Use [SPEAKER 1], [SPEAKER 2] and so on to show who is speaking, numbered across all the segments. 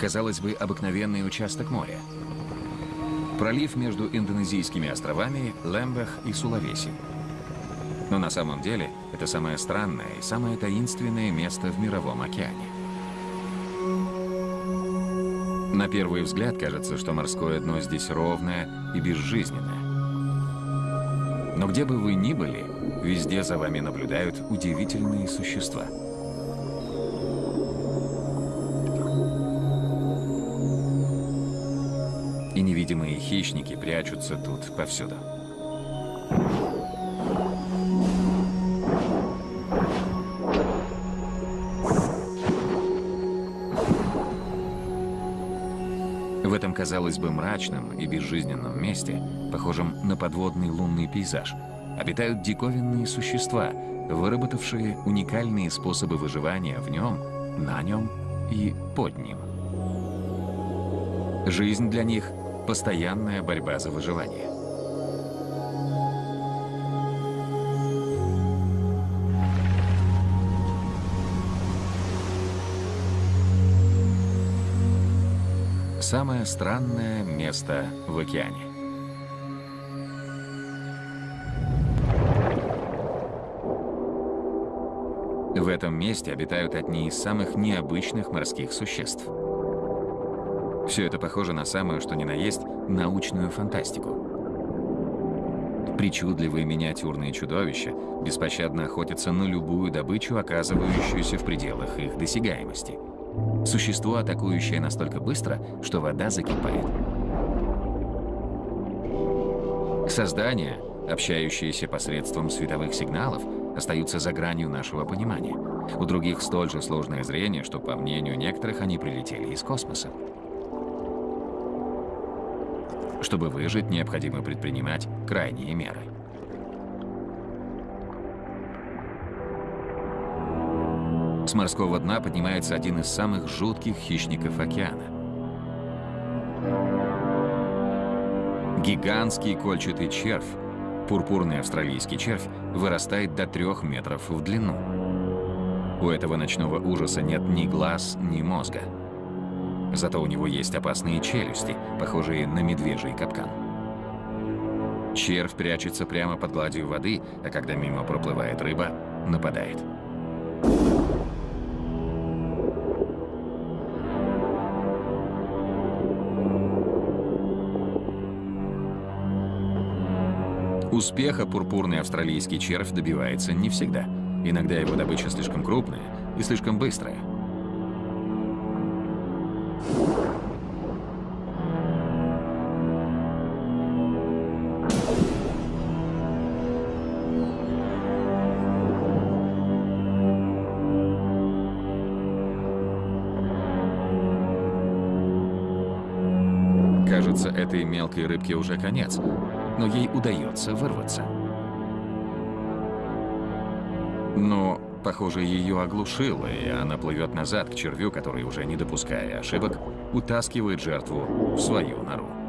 [SPEAKER 1] Казалось бы, обыкновенный участок моря. Пролив между индонезийскими островами Лембех и Сулавеси. Но на самом деле это самое странное и самое таинственное место в Мировом океане. На первый взгляд кажется, что морское дно здесь ровное и безжизненное. Но где бы вы ни были, везде за вами наблюдают удивительные существа. Невидимые хищники прячутся тут повсюду. В этом, казалось бы, мрачном и безжизненном месте, похожем на подводный лунный пейзаж, обитают диковинные существа, выработавшие уникальные способы выживания в нем, на нем и под ним. Жизнь для них – постоянная борьба за выживание. Самое странное место в океане. В этом месте обитают одни из самых необычных морских существ. Все это похоже на самую, что ни на есть, научную фантастику. Причудливые миниатюрные чудовища беспощадно охотятся на любую добычу, оказывающуюся в пределах их досягаемости. Существо, атакующее настолько быстро, что вода закипает. Создания, общающиеся посредством световых сигналов, остаются за гранью нашего понимания. У других столь же сложное зрение, что, по мнению некоторых, они прилетели из космоса. Чтобы выжить, необходимо предпринимать крайние меры. С морского дна поднимается один из самых жутких хищников океана. Гигантский кольчатый червь, пурпурный австралийский червь, вырастает до трех метров в длину. У этого ночного ужаса нет ни глаз, ни мозга. Зато у него есть опасные челюсти, похожие на медвежий капкан. Червь прячется прямо под гладью воды, а когда мимо проплывает рыба, нападает. Успеха пурпурный австралийский червь добивается не всегда. Иногда его добыча слишком крупная и слишком быстрая. Мелкой рыбке уже конец, но ей удается вырваться. Но, похоже, ее оглушило, и она плывет назад к червю, который, уже не допуская ошибок, утаскивает жертву в свою нору.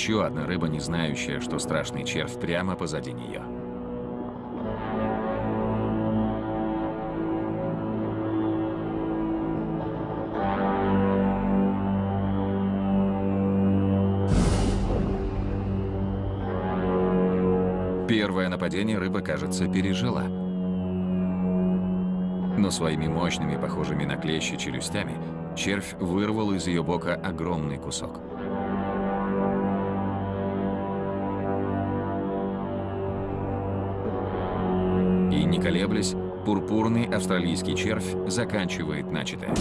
[SPEAKER 1] Еще одна рыба, не знающая, что страшный червь прямо позади нее. Первое нападение рыба, кажется, пережила. Но своими мощными, похожими на клещи челюстями, червь вырвал из ее бока огромный кусок. Пурпурный австралийский червь заканчивает начатое.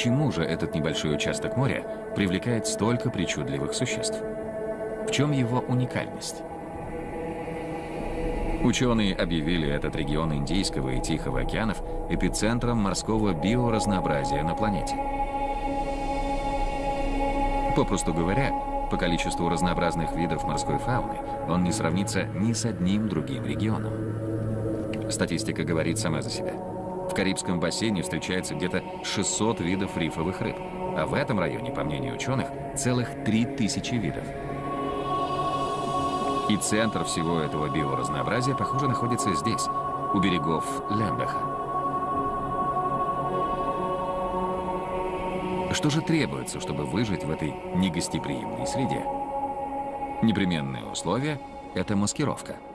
[SPEAKER 1] Почему же этот небольшой участок моря привлекает столько причудливых существ? В чем его уникальность? Ученые объявили этот регион Индийского и Тихого океанов эпицентром морского биоразнообразия на планете. Попросту говоря, по количеству разнообразных видов морской фауны он не сравнится ни с одним другим регионом. Статистика говорит сама за себя. Карибском бассейне встречается где-то 600 видов рифовых рыб, а в этом районе, по мнению ученых, целых 3000 видов. И центр всего этого биоразнообразия, похоже, находится здесь, у берегов Лембеха. Что же требуется, чтобы выжить в этой негостеприимной среде? Непременное условие — это маскировка —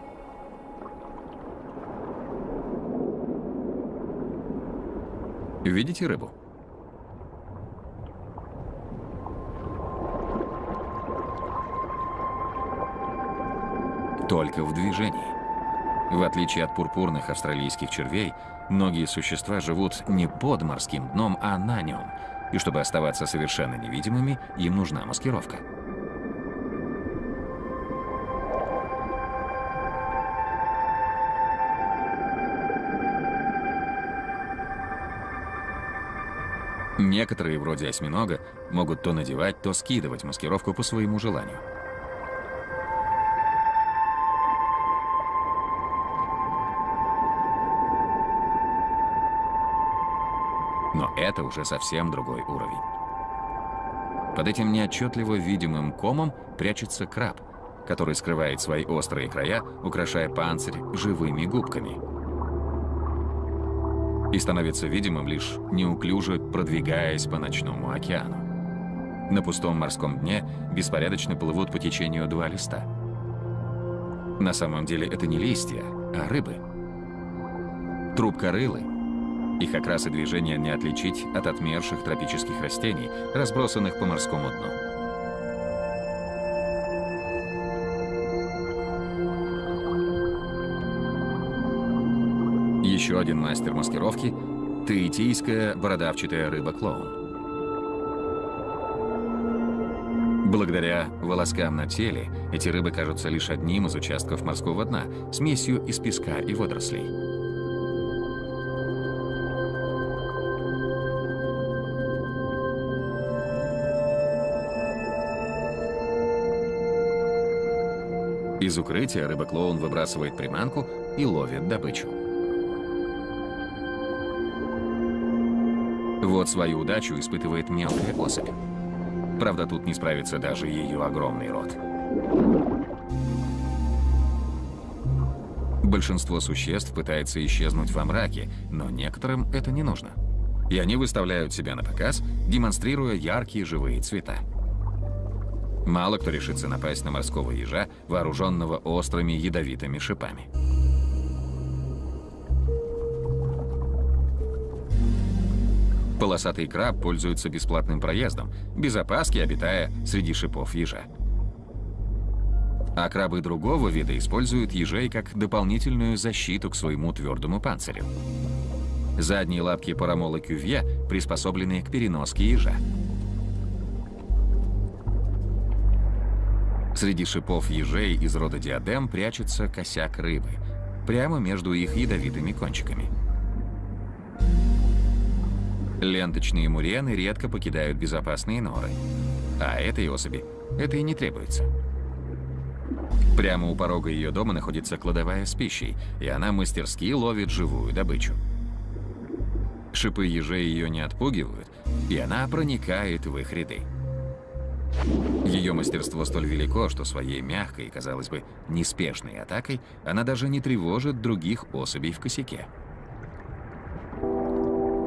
[SPEAKER 1] Видите рыбу? Только в движении. В отличие от пурпурных австралийских червей, многие существа живут не под морским дном, а на нем. И чтобы оставаться совершенно невидимыми, им нужна маскировка. Некоторые, вроде осьминога, могут то надевать, то скидывать маскировку по своему желанию. Но это уже совсем другой уровень. Под этим неотчетливо видимым комом прячется краб, который скрывает свои острые края, украшая панцирь живыми губками – и становится видимым лишь неуклюже продвигаясь по ночному океану. На пустом морском дне беспорядочно плывут по течению два листа. На самом деле это не листья, а рыбы. Трубкорылы. Их окрас и движения не отличить от отмерших тропических растений, разбросанных по морскому дну. Еще один мастер маскировки – таитийская бородавчатая рыба-клоун. Благодаря волоскам на теле эти рыбы кажутся лишь одним из участков морского дна, смесью из песка и водорослей. Из укрытия рыба-клоун выбрасывает приманку и ловит добычу. Вот свою удачу испытывает мелкая особь. Правда, тут не справится даже ее огромный рот. Большинство существ пытается исчезнуть во мраке, но некоторым это не нужно. И они выставляют себя на показ, демонстрируя яркие живые цвета. Мало кто решится напасть на морского ежа, вооруженного острыми ядовитыми шипами. Полосатый краб пользуется бесплатным проездом, без опаски обитая среди шипов ежа. А крабы другого вида используют ежей как дополнительную защиту к своему твердому панцирю. Задние лапки парамола кювье приспособлены к переноске ежа. Среди шипов ежей из рода диадем прячется косяк рыбы, прямо между их ядовитыми кончиками. Ленточные мурены редко покидают безопасные норы. А этой особи это и не требуется. Прямо у порога ее дома находится кладовая с пищей, и она мастерски ловит живую добычу. Шипы ежей ее не отпугивают, и она проникает в их ряды. Ее мастерство столь велико, что своей мягкой, казалось бы, неспешной атакой она даже не тревожит других особей в косяке.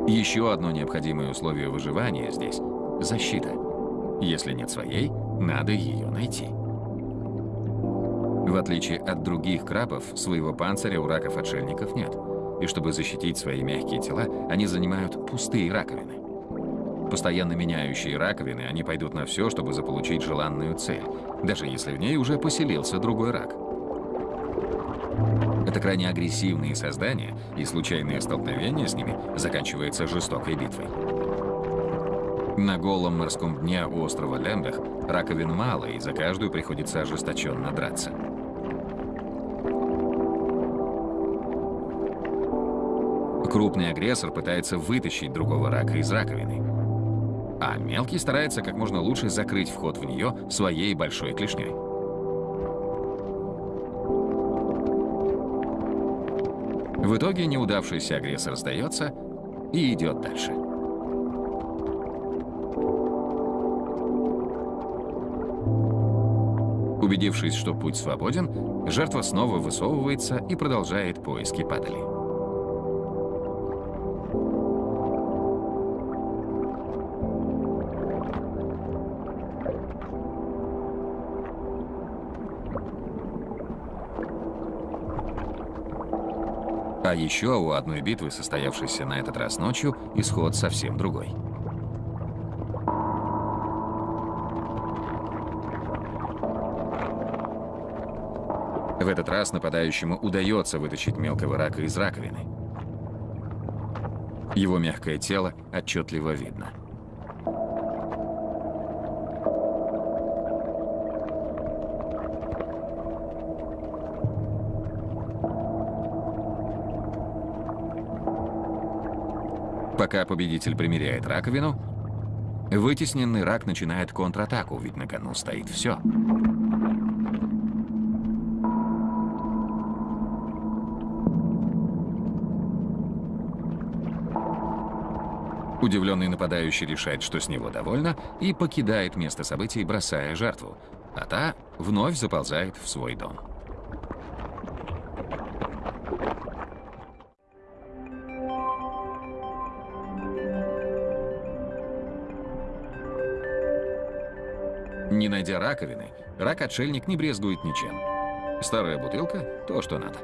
[SPEAKER 1] Еще одно необходимое условие выживания здесь – защита. Если нет своей, надо ее найти. В отличие от других крабов, своего панциря у раков-отшельников нет. И чтобы защитить свои мягкие тела, они занимают пустые раковины. Постоянно меняющие раковины, они пойдут на все, чтобы заполучить желанную цель, даже если в ней уже поселился другой рак. Это крайне агрессивные создания, и случайное столкновение с ними заканчивается жестокой битвой. На голом морском дне у острова Лембех раковин мало, и за каждую приходится ожесточенно драться. Крупный агрессор пытается вытащить другого рака из раковины, а мелкий старается как можно лучше закрыть вход в нее своей большой клешней. В итоге неудавшийся агрессор сдается и идет дальше. Убедившись, что путь свободен, жертва снова высовывается и продолжает поиски падали. А еще у одной битвы, состоявшейся на этот раз ночью, исход совсем другой. В этот раз нападающему удается вытащить мелкого рака из раковины. Его мягкое тело отчетливо видно. Пока победитель примеряет раковину, вытесненный рак начинает контратаку, ведь на кону стоит все. Удивленный нападающий решает, что с него довольно, и покидает место событий, бросая жертву, а та вновь заползает в свой дом. Найдя раковины, рак-отшельник не брезгует ничем. Старая бутылка – то, что надо.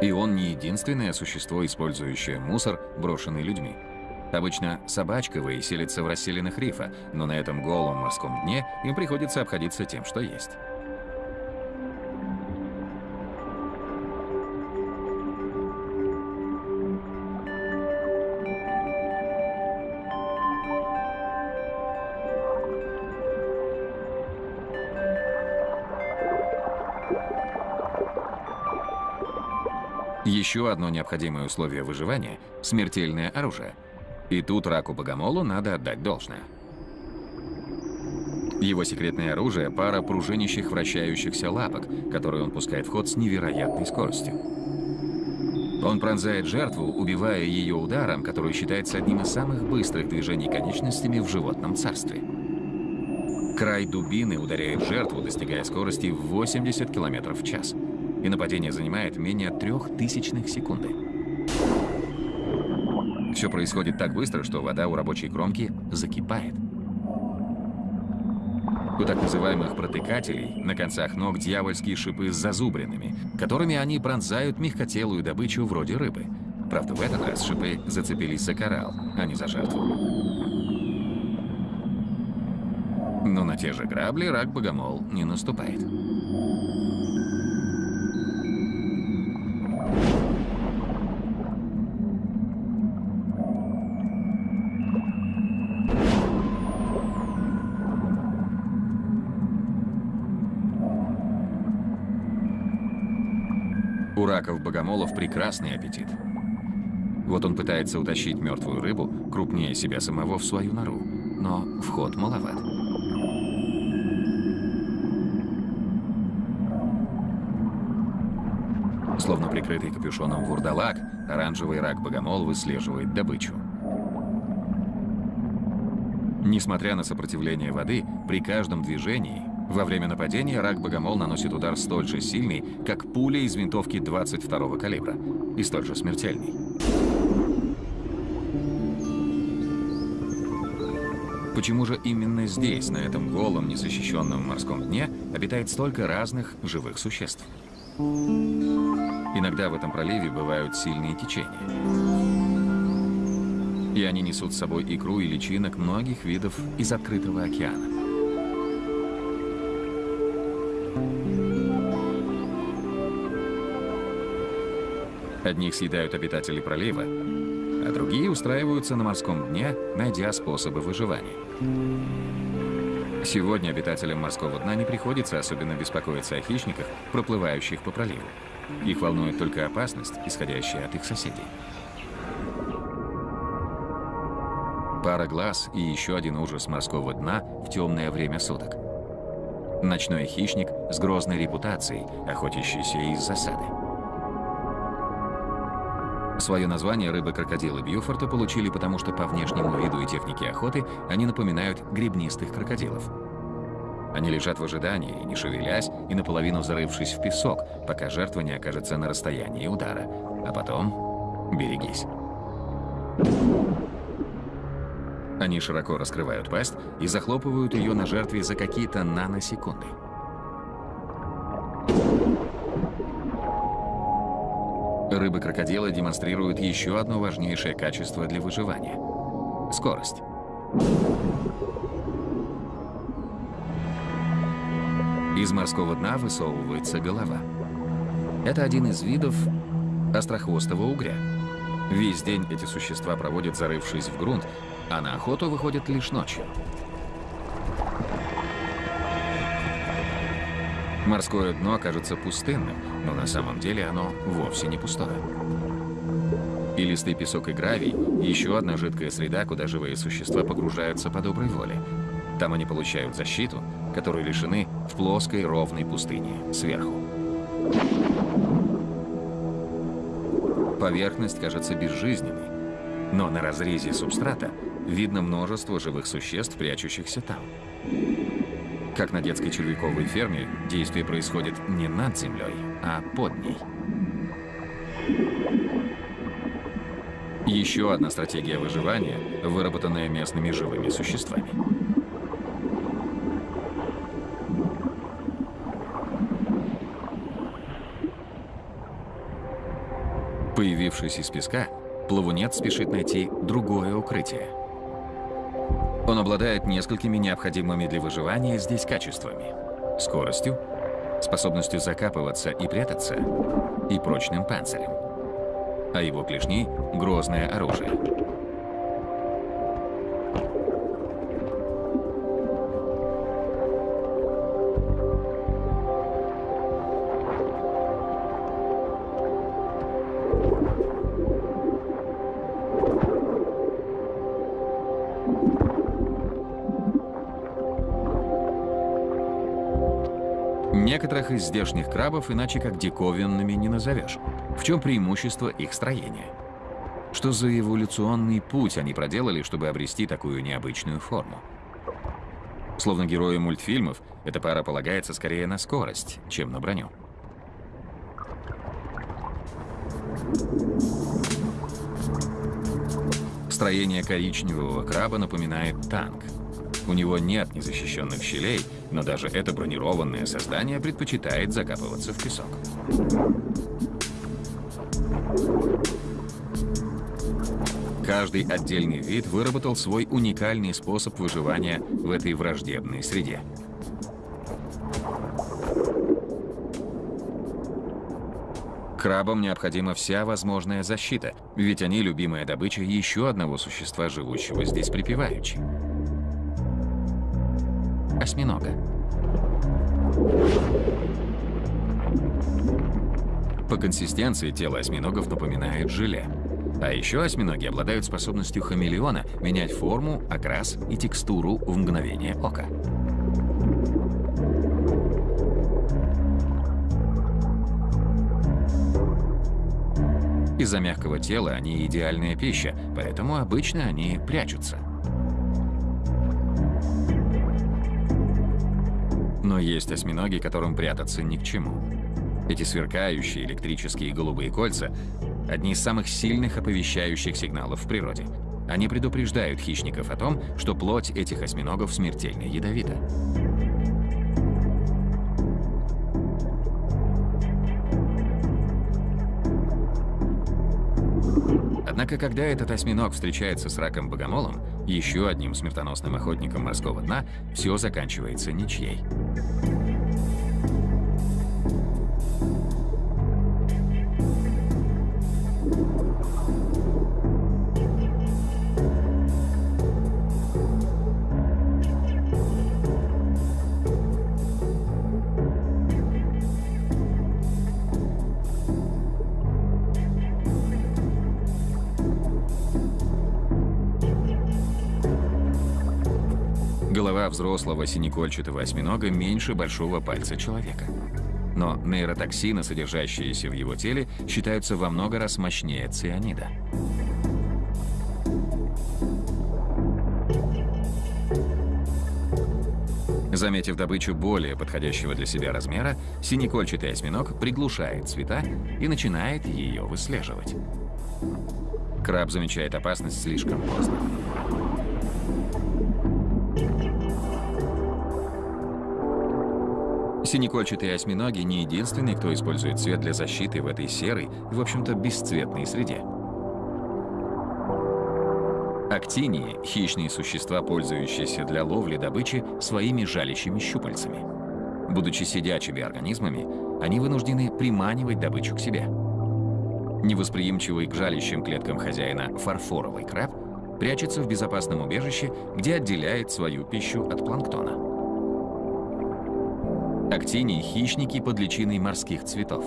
[SPEAKER 1] И он не единственное существо, использующее мусор, брошенный людьми. Обычно собачковые селятся в расселенных рифа, но на этом голом морском дне им приходится обходиться тем, что есть. Еще одно необходимое условие выживания – смертельное оружие. И тут раку-богомолу надо отдать должное. Его секретное оружие – пара пружинищих вращающихся лапок, которые он пускает в ход с невероятной скоростью. Он пронзает жертву, убивая ее ударом, который считается одним из самых быстрых движений конечностями в животном царстве. Край дубины ударяет жертву, достигая скорости в 80 км в час и нападение занимает менее трех тысячных секунды. Все происходит так быстро, что вода у рабочей кромки закипает. У так называемых протыкателей на концах ног дьявольские шипы с зазубринами, которыми они пронзают мягкотелую добычу вроде рыбы. Правда, в этот раз шипы зацепились за коралл, а не за жертву. Но на те же грабли рак-богомол не наступает. У раков-богомолов прекрасный аппетит. Вот он пытается утащить мертвую рыбу, крупнее себя самого, в свою нору. Но вход маловат. Словно прикрытый капюшоном вурдалак, оранжевый рак-богомол выслеживает добычу. Несмотря на сопротивление воды, при каждом движении во время нападения рак-богомол наносит удар столь же сильный, как пуля из винтовки 22-го калибра, и столь же смертельный. Почему же именно здесь, на этом голом, незащищенном морском дне, обитает столько разных живых существ? Иногда в этом проливе бывают сильные течения. И они несут с собой икру и личинок многих видов из открытого океана. Одних съедают обитатели пролива, а другие устраиваются на морском дне, найдя способы выживания. Сегодня обитателям морского дна не приходится особенно беспокоиться о хищниках, проплывающих по проливу. Их волнует только опасность, исходящая от их соседей. Пара глаз и еще один ужас морского дна в темное время суток. Ночной хищник с грозной репутацией, охотящийся из засады. Свое название рыбы-крокодилы Бьюфорта получили потому, что по внешнему виду и технике охоты они напоминают гребнистых крокодилов. Они лежат в ожидании, не шевелясь и наполовину зарывшись в песок, пока жертва не окажется на расстоянии удара. А потом берегись. Они широко раскрывают пасть и захлопывают ее на жертве за какие-то наносекунды. Рыбы-крокодилы демонстрируют еще одно важнейшее качество для выживания – скорость. Из морского дна высовывается голова. Это один из видов острохвостого угря. Весь день эти существа проводят, зарывшись в грунт, а на охоту выходят лишь ночью. Морское дно кажется пустынным, но на самом деле оно вовсе не пустое. Илистый песок и гравий – еще одна жидкая среда, куда живые существа погружаются по доброй воле. Там они получают защиту, которой лишены в плоской ровной пустыне, сверху. Поверхность кажется безжизненной, но на разрезе субстрата видно множество живых существ, прячущихся там. Как на детской червяковой ферме, действие происходит не над землей, а под ней. Еще одна стратегия выживания, выработанная местными живыми существами. Появившись из песка, плавунец спешит найти другое укрытие – он обладает несколькими необходимыми для выживания здесь качествами. Скоростью, способностью закапываться и прятаться, и прочным панцирем. А его клешни — грозное оружие. Некоторых из здешних крабов иначе как диковинными не назовешь. В чем преимущество их строения? Что за эволюционный путь они проделали, чтобы обрести такую необычную форму? Словно герои мультфильмов, эта пара полагается скорее на скорость, чем на броню. Строение коричневого краба напоминает танк. У него нет незащищенных щелей, но даже это бронированное создание предпочитает закапываться в песок. Каждый отдельный вид выработал свой уникальный способ выживания в этой враждебной среде. Крабам необходима вся возможная защита, ведь они любимая добыча еще одного существа, живущего здесь припеваючи осьминога. По консистенции тело осьминогов напоминает желе. А еще осьминоги обладают способностью хамелеона менять форму, окрас и текстуру в мгновение ока. Из-за мягкого тела они идеальная пища, поэтому обычно они прячутся. Есть осьминоги, которым прятаться ни к чему. Эти сверкающие электрические голубые кольца — одни из самых сильных оповещающих сигналов в природе. Они предупреждают хищников о том, что плоть этих осьминогов смертельно ядовита. Однако, когда этот осьминог встречается с раком-богомолом, еще одним смертоносным охотником морского дна, все заканчивается ничьей. Взрослого синекольчатого осьминога меньше большого пальца человека. Но нейротоксины, содержащиеся в его теле, считаются во много раз мощнее цианида. Заметив добычу более подходящего для себя размера, синекольчатый осьминог приглушает цвета и начинает ее выслеживать. Краб замечает опасность слишком поздно. Синекольчатые осьминоги не единственные, кто использует цвет для защиты в этой серой, в общем-то, бесцветной среде. Актинии – хищные существа, пользующиеся для ловли добычи своими жалящими щупальцами. Будучи сидячими организмами, они вынуждены приманивать добычу к себе. Невосприимчивый к жалящим клеткам хозяина фарфоровый краб прячется в безопасном убежище, где отделяет свою пищу от планктона. Актинии – хищники под личиной морских цветов.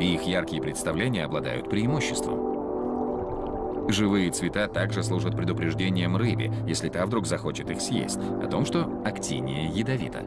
[SPEAKER 1] И их яркие представления обладают преимуществом. Живые цвета также служат предупреждением рыбе, если та вдруг захочет их съесть, о том, что актиния ядовита.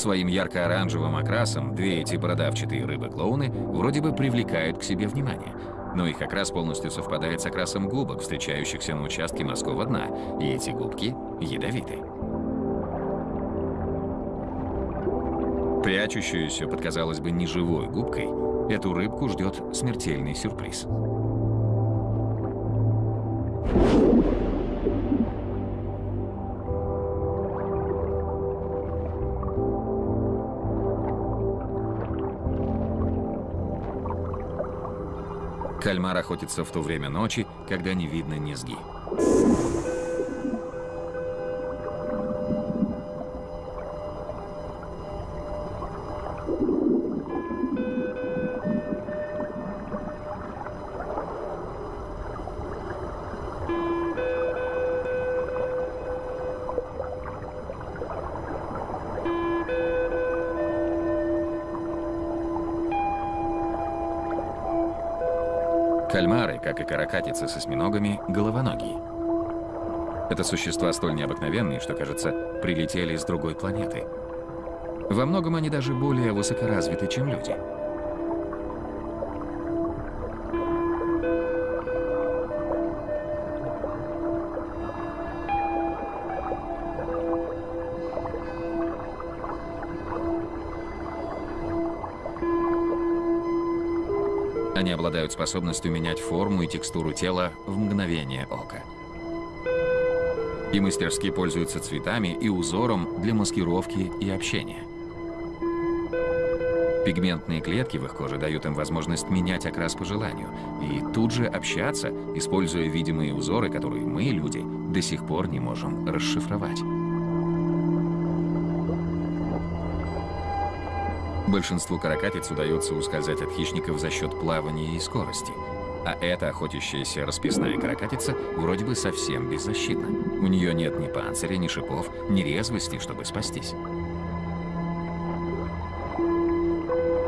[SPEAKER 1] Своим ярко-оранжевым окрасом две эти бородавчатые рыбы-клоуны вроде бы привлекают к себе внимание – но их окрас полностью совпадает с окрасом губок, встречающихся на участке морского дна, и эти губки ядовиты. Прячущуюся под, казалось бы, неживой губкой, эту рыбку ждет смертельный сюрприз. Кальмар охотится в то время ночи, когда не видно низги. Как и каракатицы с осьминогами, головоногие. Это существа столь необыкновенные, что, кажется, прилетели с другой планеты. Во многом они даже более высокоразвиты, чем люди. Обладают способностью менять форму и текстуру тела в мгновение ока. И мастерски пользуются цветами и узором для маскировки и общения. Пигментные клетки в их коже дают им возможность менять окрас по желанию и тут же общаться, используя видимые узоры, которые мы, люди, до сих пор не можем расшифровать. Большинству каракатиц удается ускользать от хищников за счет плавания и скорости. А эта охотящаяся расписная каракатица вроде бы совсем беззащитна. У нее нет ни панциря, ни шипов, ни резвости, чтобы спастись.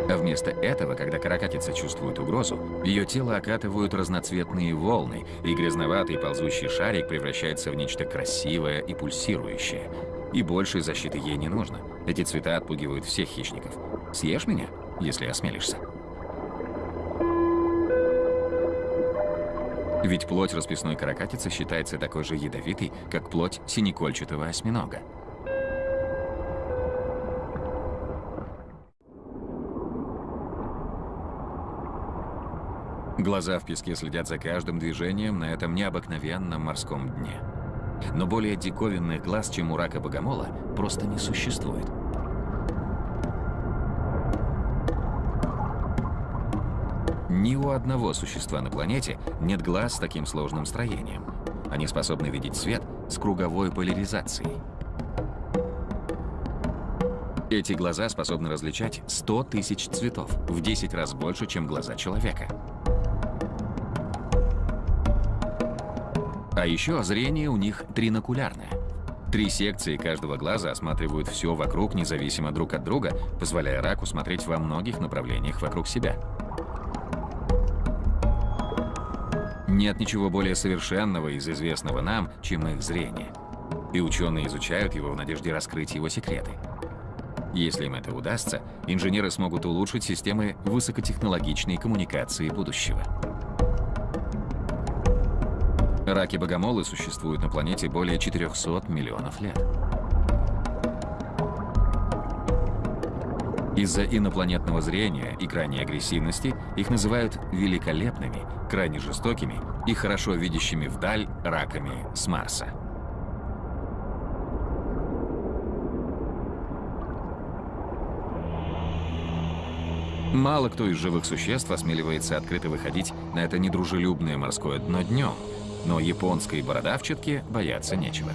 [SPEAKER 1] А вместо этого, когда каракатица чувствует угрозу, ее тело окатывают разноцветные волны, и грязноватый ползущий шарик превращается в нечто красивое и пульсирующее. И большей защиты ей не нужно. Эти цвета отпугивают всех хищников. Съешь меня, если осмелишься. Ведь плоть расписной каракатицы считается такой же ядовитой, как плоть синекольчатого осьминога. Глаза в песке следят за каждым движением на этом необыкновенном морском дне. Но более диковинных глаз, чем у рака богомола, просто не существует. Ни у одного существа на планете нет глаз с таким сложным строением. Они способны видеть свет с круговой поляризацией. Эти глаза способны различать 100 тысяч цветов, в 10 раз больше, чем глаза человека. А еще зрение у них тринокулярное. Три секции каждого глаза осматривают все вокруг независимо друг от друга, позволяя раку смотреть во многих направлениях вокруг себя. Нет ничего более совершенного из известного нам, чем их зрение. И ученые изучают его в надежде раскрыть его секреты. Если им это удастся, инженеры смогут улучшить системы высокотехнологичной коммуникации будущего. Раки-богомолы существуют на планете более 400 миллионов лет. Из-за инопланетного зрения и крайней агрессивности их называют великолепными, крайне жестокими и хорошо видящими вдаль раками с Марса. Мало кто из живых существ осмеливается открыто выходить на это недружелюбное морское дно днем, но японской бородавчатке бояться нечего.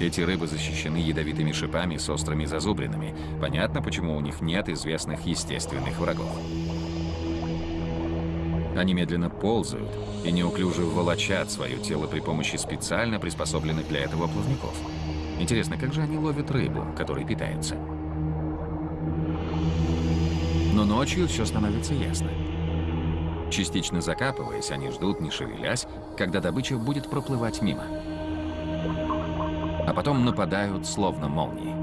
[SPEAKER 1] Эти рыбы защищены ядовитыми шипами с острыми зазубринами. Понятно, почему у них нет известных естественных врагов. Они медленно ползают и неуклюже волочат свое тело при помощи специально приспособленных для этого плавников. Интересно, как же они ловят рыбу, которой питаются? Но ночью все становится ясно. Частично закапываясь, они ждут, не шевелясь, когда добыча будет проплывать мимо а потом нападают словно молнии.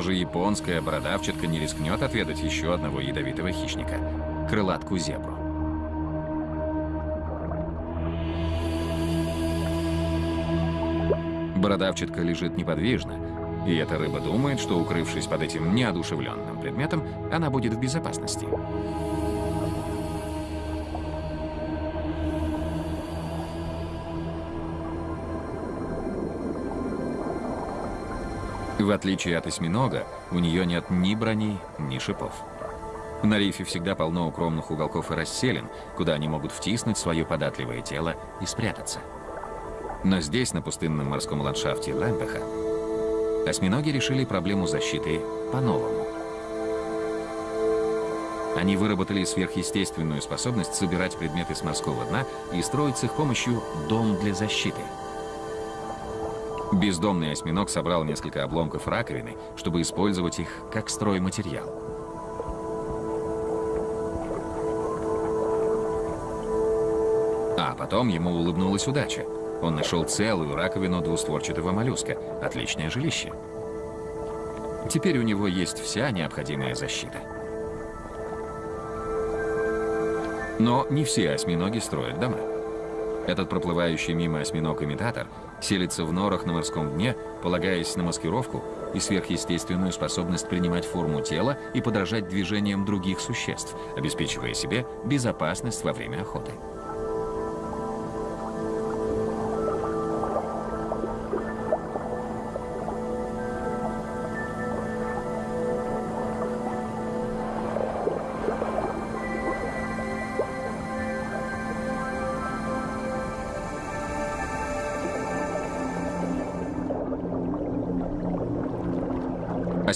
[SPEAKER 1] Даже японская бородавчатка не рискнет отведать еще одного ядовитого хищника – крылатку зебру. Бородавчатка лежит неподвижно, и эта рыба думает, что, укрывшись под этим неодушевленным предметом, она будет в безопасности. В отличие от осьминога, у нее нет ни брони, ни шипов. На рифе всегда полно укромных уголков и расселин, куда они могут втиснуть свое податливое тело и спрятаться. Но здесь, на пустынном морском ландшафте Лэмпеха, осьминоги решили проблему защиты по-новому. Они выработали сверхъестественную способность собирать предметы с морского дна и строить с их помощью дом для защиты. Бездомный осьминог собрал несколько обломков раковины, чтобы использовать их как стройматериал. А потом ему улыбнулась удача. Он нашел целую раковину двустворчатого моллюска. Отличное жилище. Теперь у него есть вся необходимая защита. Но не все осьминоги строят дома. Этот проплывающий мимо осьминог-имитатор селится в норах на морском дне, полагаясь на маскировку и сверхъестественную способность принимать форму тела и подражать движениям других существ, обеспечивая себе безопасность во время охоты.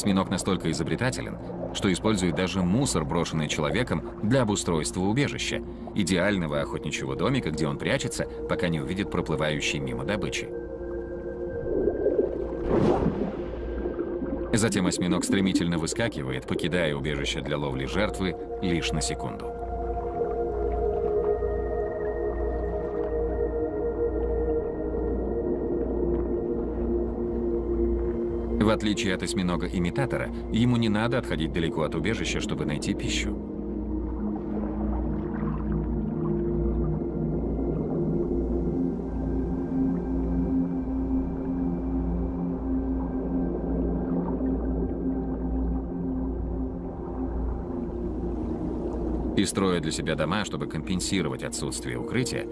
[SPEAKER 1] Осьминог настолько изобретателен, что использует даже мусор, брошенный человеком, для обустройства убежища, идеального охотничьего домика, где он прячется, пока не увидит проплывающей мимо добычи. Затем осьминог стремительно выскакивает, покидая убежище для ловли жертвы лишь на секунду. В отличие от осьминога-имитатора, ему не надо отходить далеко от убежища, чтобы найти пищу. И строя для себя дома, чтобы компенсировать отсутствие укрытия,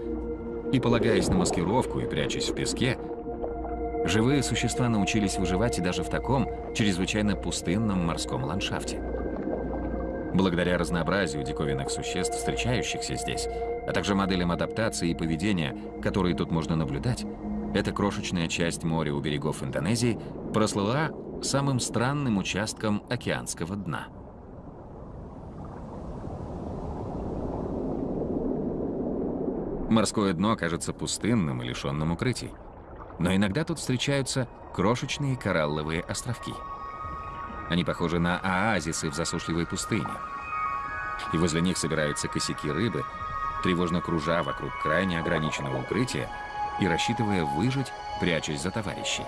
[SPEAKER 1] и полагаясь на маскировку и прячась в песке, Живые существа научились выживать и даже в таком чрезвычайно пустынном морском ландшафте. Благодаря разнообразию диковинных существ, встречающихся здесь, а также моделям адаптации и поведения, которые тут можно наблюдать, Эта крошечная часть моря у берегов Индонезии прослыла самым странным участком океанского дна. Морское дно кажется пустынным и лишенным укрытий. Но иногда тут встречаются крошечные коралловые островки. Они похожи на оазисы в засушливой пустыне. И возле них собираются косяки рыбы, тревожно кружа вокруг крайне ограниченного укрытия и рассчитывая выжить, прячась за товарищей.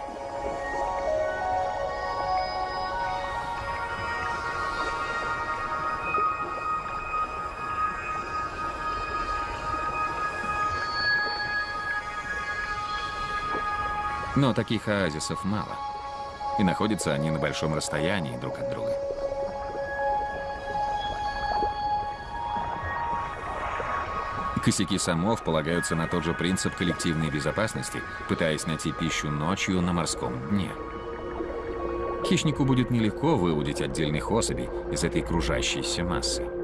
[SPEAKER 1] Но таких оазисов мало. И находятся они на большом расстоянии друг от друга. Косяки самов полагаются на тот же принцип коллективной безопасности, пытаясь найти пищу ночью на морском дне. Хищнику будет нелегко выудить отдельных особей из этой кружащейся массы.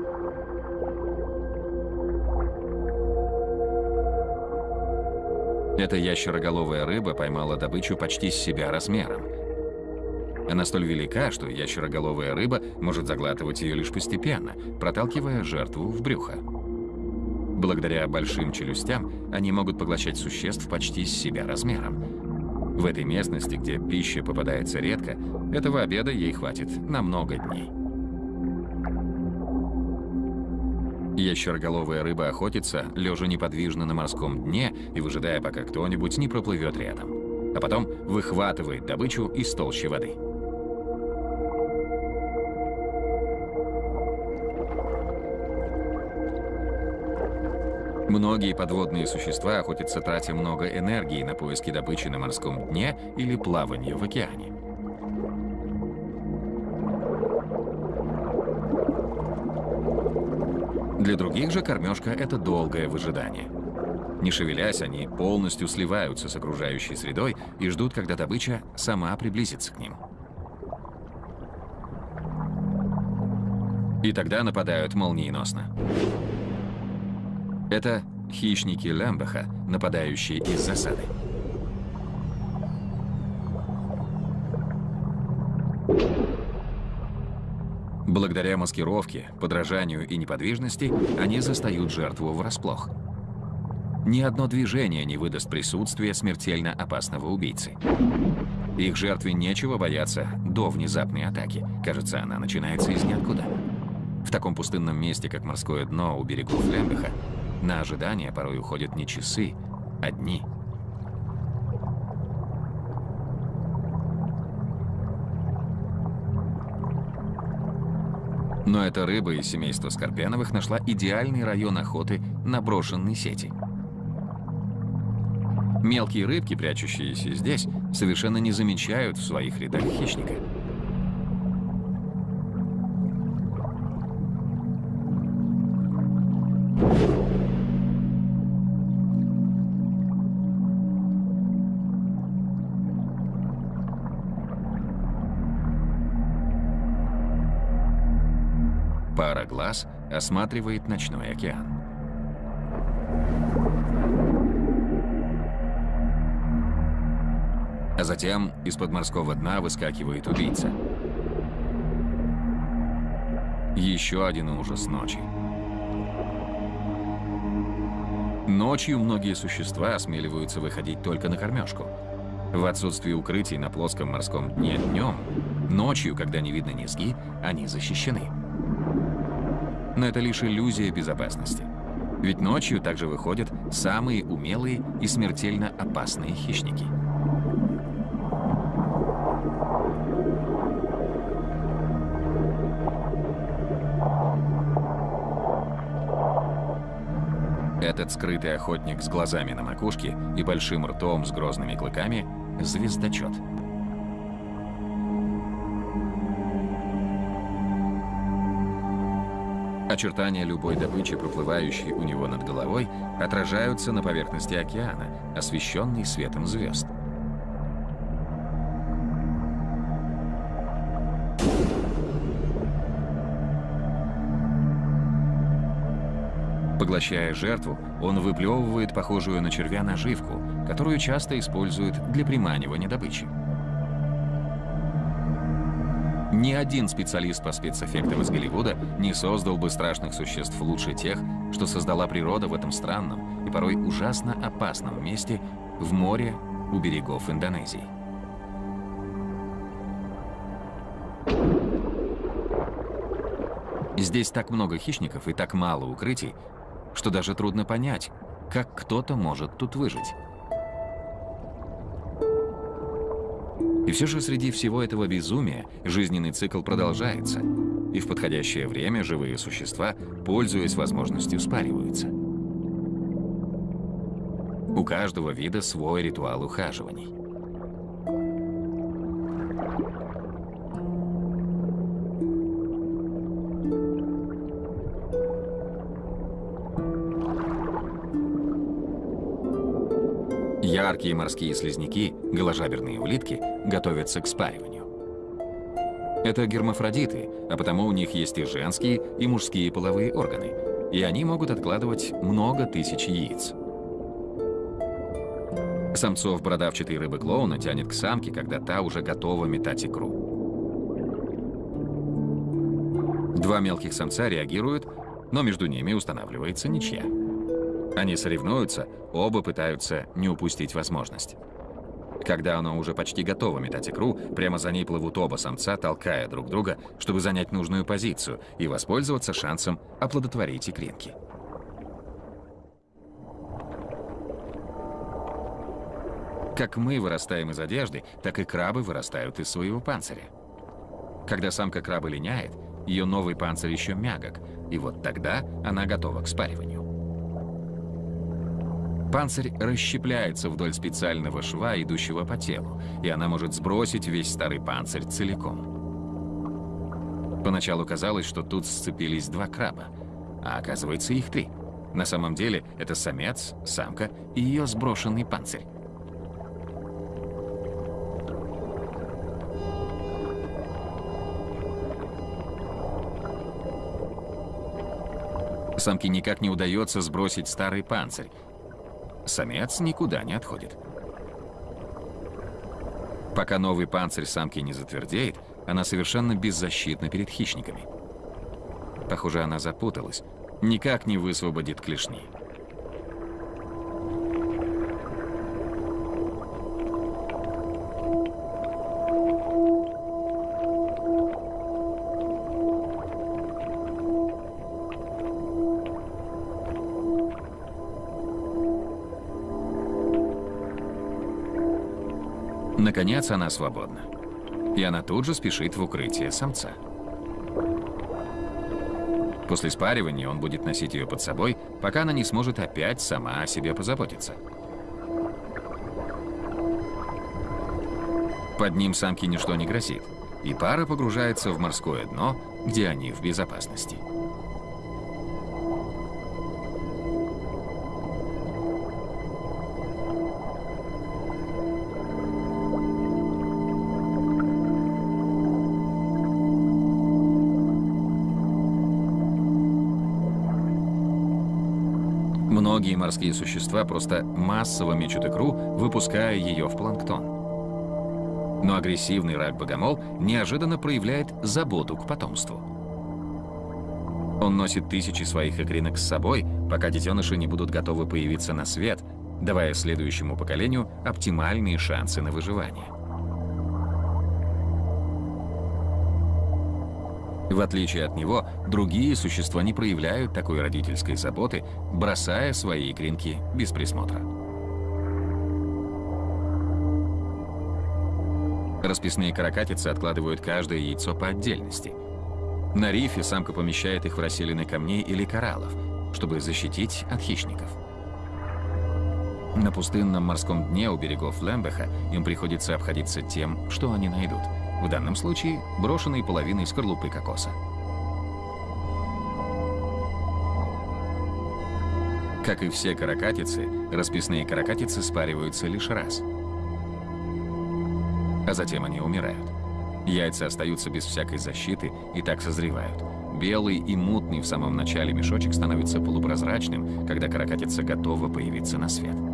[SPEAKER 1] Эта ящероголовая рыба поймала добычу почти с себя размером. Она столь велика, что ящероголовая рыба может заглатывать ее лишь постепенно, проталкивая жертву в брюхо. Благодаря большим челюстям они могут поглощать существ почти с себя размером. В этой местности, где пища попадается редко, этого обеда ей хватит на много дней. Ящероголовая рыба охотится, лежа неподвижно на морском дне и выжидая, пока кто-нибудь не проплывет рядом. А потом выхватывает добычу из толщи воды. Многие подводные существа охотятся, тратя много энергии на поиски добычи на морском дне или плавание в океане. Для других же кормежка — это долгое выжидание. Не шевелясь, они полностью сливаются с окружающей средой и ждут, когда добыча сама приблизится к ним. И тогда нападают молниеносно. Это хищники Лембаха, нападающие из засады. Благодаря маскировке, подражанию и неподвижности они застают жертву врасплох. Ни одно движение не выдаст присутствие смертельно опасного убийцы. Их жертве нечего бояться до внезапной атаки. Кажется, она начинается из ниоткуда. В таком пустынном месте, как морское дно у берегов Лембеха, на ожидание порой уходят не часы, а дни – Но эта рыба из семейства Скорпеновых нашла идеальный район охоты на брошенной сети. Мелкие рыбки, прячущиеся здесь, совершенно не замечают в своих рядах хищника. Пара глаз осматривает ночной океан. А затем из-под морского дна выскакивает убийца. Еще один ужас ночи. Ночью многие существа осмеливаются выходить только на кормежку. В отсутствии укрытий на плоском морском дне днем, ночью, когда не видно низги, они защищены. Но это лишь иллюзия безопасности. Ведь ночью также выходят самые умелые и смертельно опасные хищники. Этот скрытый охотник с глазами на макушке и большим ртом с грозными клыками – звездочет. Очертания любой добычи, проплывающей у него над головой, отражаются на поверхности океана, освещенной светом звезд. Поглощая жертву, он выплевывает похожую на червя наживку, которую часто используют для приманивания добычи. Ни один специалист по спецэффектам из Голливуда не создал бы страшных существ лучше тех, что создала природа в этом странном и порой ужасно опасном месте в море у берегов Индонезии. Здесь так много хищников и так мало укрытий, что даже трудно понять, как кто-то может тут выжить. И все же среди всего этого безумия жизненный цикл продолжается, и в подходящее время живые существа, пользуясь возможностью, спариваются. У каждого вида свой ритуал ухаживаний. Яркие морские слизняки, голожаберные улитки, готовятся к спариванию. Это гермафродиты, а потому у них есть и женские, и мужские половые органы, и они могут откладывать много тысяч яиц. Самцов бородавчатой рыбы-клоуна тянет к самке, когда та уже готова метать икру. Два мелких самца реагируют, но между ними устанавливается ничья. Они соревнуются, оба пытаются не упустить возможность. Когда она уже почти готова метать икру, прямо за ней плывут оба самца, толкая друг друга, чтобы занять нужную позицию и воспользоваться шансом оплодотворить икринки. Как мы вырастаем из одежды, так и крабы вырастают из своего панциря. Когда самка краба линяет, ее новый панцирь еще мягок, и вот тогда она готова к спариванию. Панцирь расщепляется вдоль специального шва, идущего по телу, и она может сбросить весь старый панцирь целиком. Поначалу казалось, что тут сцепились два краба, а оказывается их три. На самом деле это самец, самка и ее сброшенный панцирь. Самке никак не удается сбросить старый панцирь, Самец никуда не отходит. Пока новый панцирь самки не затвердеет, она совершенно беззащитна перед хищниками. Похоже, она запуталась. Никак не высвободит клешни. Наконец она свободна. И она тут же спешит в укрытие самца. После спаривания он будет носить ее под собой, пока она не сможет опять сама о себе позаботиться. Под ним самке ничто не грозит, и пара погружается в морское дно, где они в безопасности. Морские существа просто массово мечут икру, выпуская ее в планктон. Но агрессивный рак-богомол неожиданно проявляет заботу к потомству. Он носит тысячи своих икринок с собой, пока детеныши не будут готовы появиться на свет, давая следующему поколению оптимальные шансы на выживание. В отличие от него, другие существа не проявляют такой родительской заботы, бросая свои икринки без присмотра. Расписные каракатицы откладывают каждое яйцо по отдельности. На рифе самка помещает их в расселины камней или кораллов, чтобы защитить от хищников. На пустынном морском дне у берегов Лембеха им приходится обходиться тем, что они найдут – в данном случае брошенной половиной скорлупы кокоса. Как и все каракатицы, расписные каракатицы спариваются лишь раз. А затем они умирают. Яйца остаются без всякой защиты и так созревают. Белый и мутный в самом начале мешочек становится полупрозрачным, когда каракатица готова появиться на свет.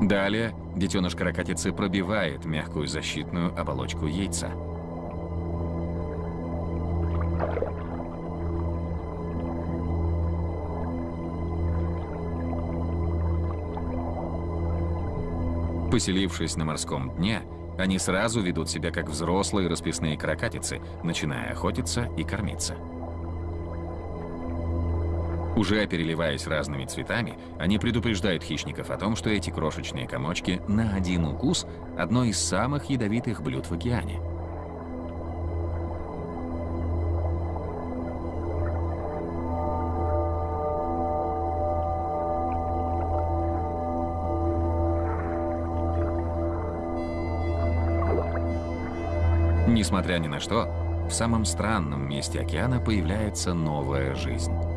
[SPEAKER 1] Далее детеныш каракатицы пробивает мягкую защитную оболочку яйца. Поселившись на морском дне, они сразу ведут себя как взрослые расписные каракатицы, начиная охотиться и кормиться. Уже переливаясь разными цветами, они предупреждают хищников о том, что эти крошечные комочки на один укус – одно из самых ядовитых блюд в океане. Несмотря ни на что, в самом странном месте океана появляется новая жизнь.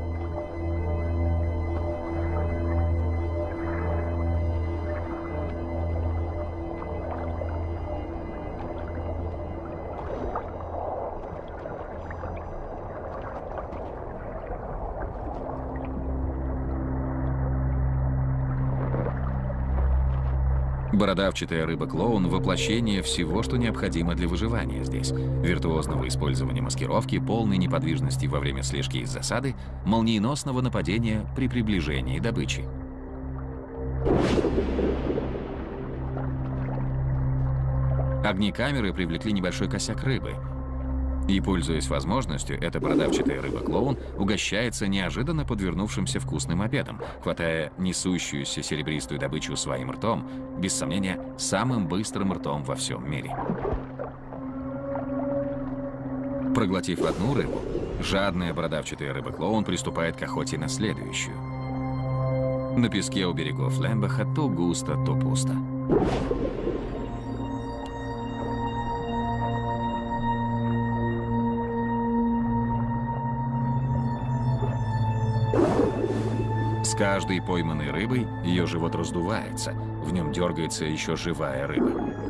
[SPEAKER 1] Бородавчатая рыба-клоун – воплощение всего, что необходимо для выживания здесь. Виртуозного использования маскировки, полной неподвижности во время слежки из засады, молниеносного нападения при приближении добычи. Огни камеры привлекли небольшой косяк рыбы – и, пользуясь возможностью, эта продавчатая рыба-клоун угощается неожиданно подвернувшимся вкусным обедом, хватая несущуюся серебристую добычу своим ртом, без сомнения, самым быстрым ртом во всем мире. Проглотив одну рыбу, жадная бородавчатая рыба-клоун приступает к охоте на следующую. На песке у берегов Лембаха то густо, то пусто. Каждой пойманной рыбой ее живот раздувается, в нем дергается еще живая рыба.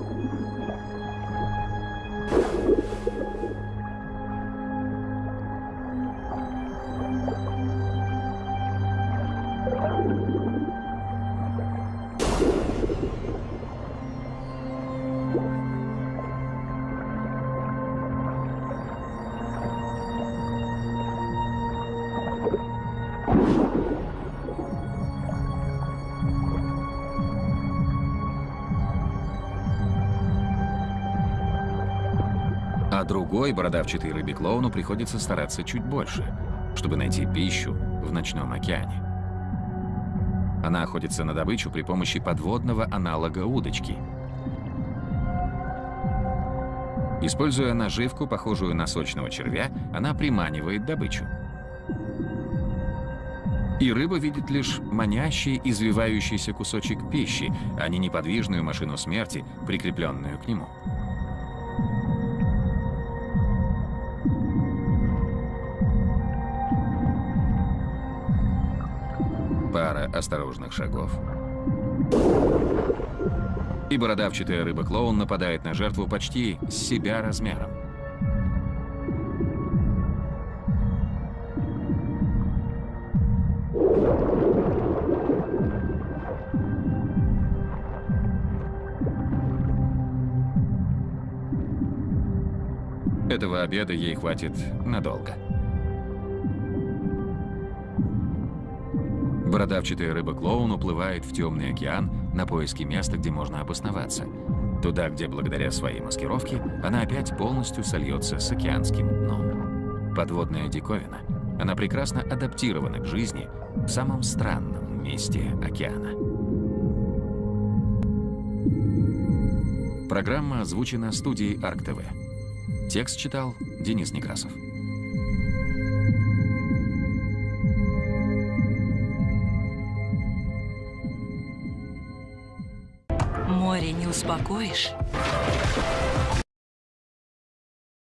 [SPEAKER 1] Другой бородавчатый рыбе-клоуну приходится стараться чуть больше, чтобы найти пищу в ночном океане. Она охотится на добычу при помощи подводного аналога удочки. Используя наживку, похожую на сочного червя, она приманивает добычу. И рыба видит лишь манящий, извивающийся кусочек пищи, а не неподвижную машину смерти, прикрепленную к нему. Осторожных шагов. И бородавчатая рыба-клоун нападает на жертву почти с себя размером. Этого обеда ей хватит надолго. Бородавчатая рыба-клоун уплывает в темный океан на поиски места, где можно обосноваться. Туда, где благодаря своей маскировке она опять полностью сольется с океанским дном. Подводная диковина. Она прекрасно адаптирована к жизни в самом странном месте океана. Программа озвучена студией АркТВ. Текст читал Денис Некрасов.
[SPEAKER 2] Успокоишь,